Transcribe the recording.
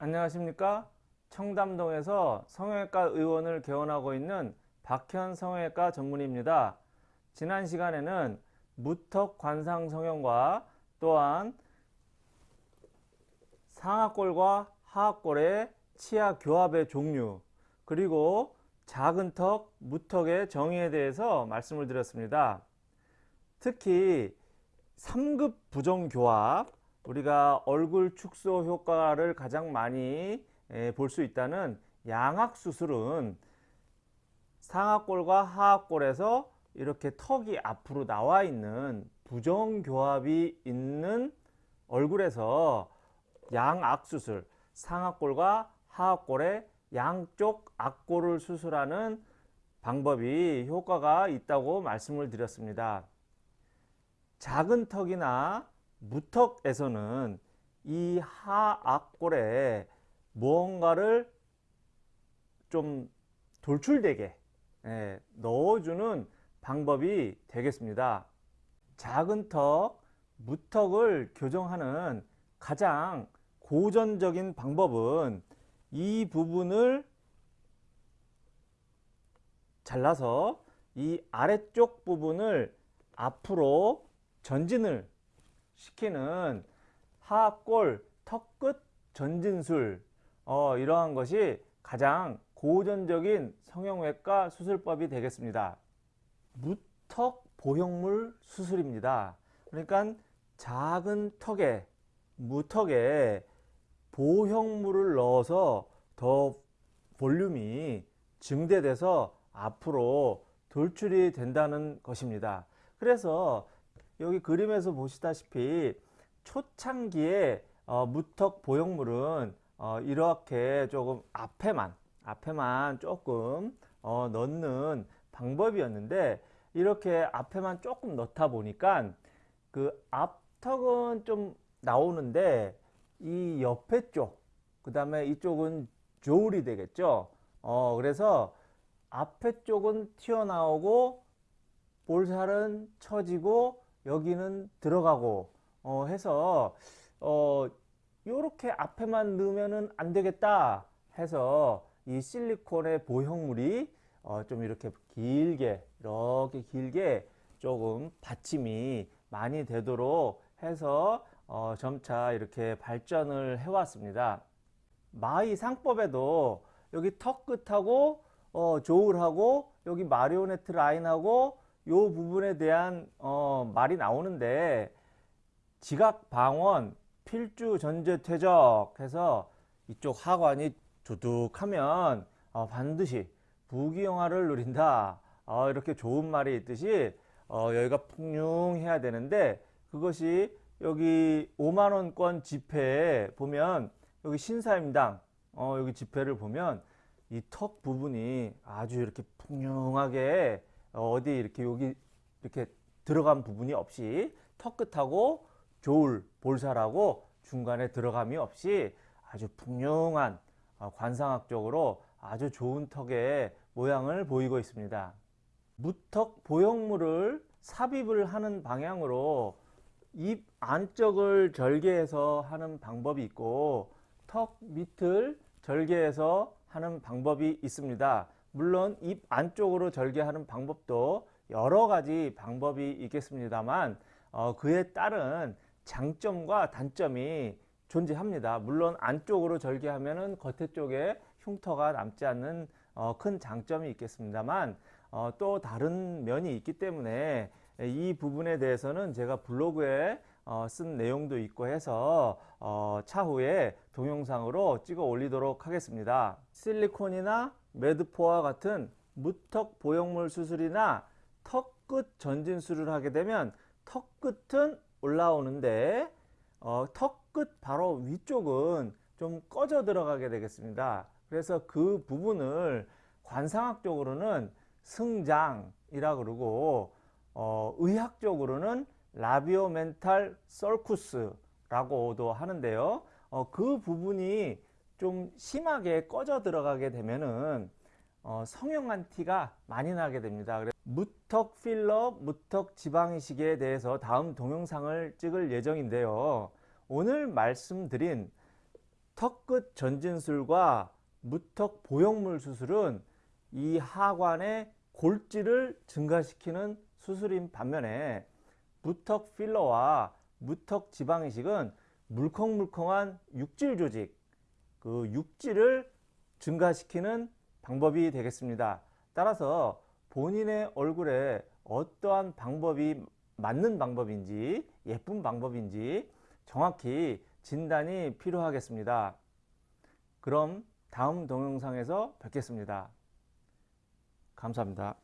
안녕하십니까? 청담동에서 성형외과 의원을 개원하고 있는 박현 성형외과 전문의입니다. 지난 시간에는 무턱 관상 성형과 또한 상하골과 하하골의 치아 교합의 종류 그리고 작은 턱, 무턱의 정의에 대해서 말씀을 드렸습니다. 특히 3급 부정교합 우리가 얼굴 축소 효과를 가장 많이 볼 수 있다는 양악 수술은 상하골과 하하골에서 이렇게 턱이 앞으로 나와 있는 부정교합이 있는 얼굴에서 양악 수술 상하골과 하하골의 양쪽 악골을 수술하는 방법이 효과가 있다고 말씀을 드렸습니다. 작은 턱이나 무턱에서는 이 하악골에 무언가를 좀 돌출되게 예, 넣어주는 방법이 되겠습니다. 작은 턱, 무턱을 교정하는 가장 고전적인 방법은 이 부분을 잘라서 이 아래쪽 부분을 앞으로 전진을 시키는 하골 턱끝 전진술 어, 이러한 것이 가장 고전적인 성형외과 수술법이 되겠습니다. 무턱 보형물 수술입니다. 그러니까 작은 턱에 무턱에 보형물을 넣어서 더 볼륨이 증대돼서 앞으로 돌출이 된다는 것입니다. 그래서 여기 그림에서 보시다시피 초창기에 어, 무턱 보형물은 어, 이렇게 조금 앞에만 앞에만 조금 어, 넣는 방법이었는데 이렇게 앞에만 조금 넣다 보니까 그 앞턱은 좀 나오는데 이 옆에 쪽 그 다음에 이쪽은 조울이 되겠죠? 어 그래서 앞에 쪽은 튀어나오고 볼살은 처지고 여기는 들어가고 어, 해서 어, 요렇게 앞에만 넣으면은 안 되겠다 해서 이 실리콘의 보형물이 어, 좀 이렇게 길게 이렇게 길게 조금 받침이 많이 되도록 해서 어, 점차 이렇게 발전을 해 왔습니다. 마의 상법에도 여기 턱 끝하고 어, 조울하고 여기 마리오네트 라인하고 요 부분에 대한 어, 말이 나오는데 지각 방원 필주 전제 퇴적 해서 이쪽 하관이 두둑하면 어, 반드시 부귀영화를 누린다. 어, 이렇게 좋은 말이 있듯이 어, 여기가 풍요해야 되는데 그것이 여기 5만원권 지폐에 보면 여기 신사임당 어, 여기 지폐를 보면 이 턱 부분이 아주 이렇게 풍요하게 어디 이렇게 여기 이렇게 들어간 부분이 없이 턱 끝하고 조울 볼살하고 중간에 들어감이 없이 아주 풍요한 어, 관상학적으로 아주 좋은 턱의 모양을 보이고 있습니다. 무턱 보형물을 삽입을 하는 방향으로 입 안쪽을 절개해서 하는 방법이 있고 턱 밑을 절개해서 하는 방법이 있습니다. 물론 입 안쪽으로 절개하는 방법도 여러 가지 방법이 있겠습니다만 어, 그에 따른 장점과 단점이 존재합니다. 물론 안쪽으로 절개하면 겉에 쪽에 흉터가 남지 않는 어, 큰 장점이 있겠습니다만 어, 또 다른 면이 있기 때문에 이 부분에 대해서는 제가 블로그에 어, 쓴 내용도 있고 해서 어, 차후에 동영상으로 찍어 올리도록 하겠습니다. 실리콘이나 매드포와 같은 무턱 보형물 수술이나 턱끝 전진술을 하게 되면 턱끝은 올라오는데 어, 턱끝 바로 위쪽은 좀 꺼져 들어가게 되겠습니다. 그래서 그 부분을 관상학적으로는 승장이라 그러고 어, 의학적으로는 라비오멘탈 썰쿠스라고도 하는데요. 어, 그 부분이 좀 심하게 꺼져 들어가게 되면은 어, 성형한 티가 많이 나게 됩니다. 무턱 필러, 무턱 지방이식에 대해서 다음 동영상을 찍을 예정인데요. 오늘 말씀드린 턱끝 전진술과 무턱 보형물 수술은 이 하관의 골질을 증가시키는 수술인 반면에 무턱 필러와 무턱 지방 이식은 물컹물컹한 육질 조직, 그 육질을 증가시키는 방법이 되겠습니다. 따라서 본인의 얼굴에 어떠한 방법이 맞는 방법인지 예쁜 방법인지 정확히 진단이 필요하겠습니다. 그럼 다음 동영상에서 뵙겠습니다. 감사합니다.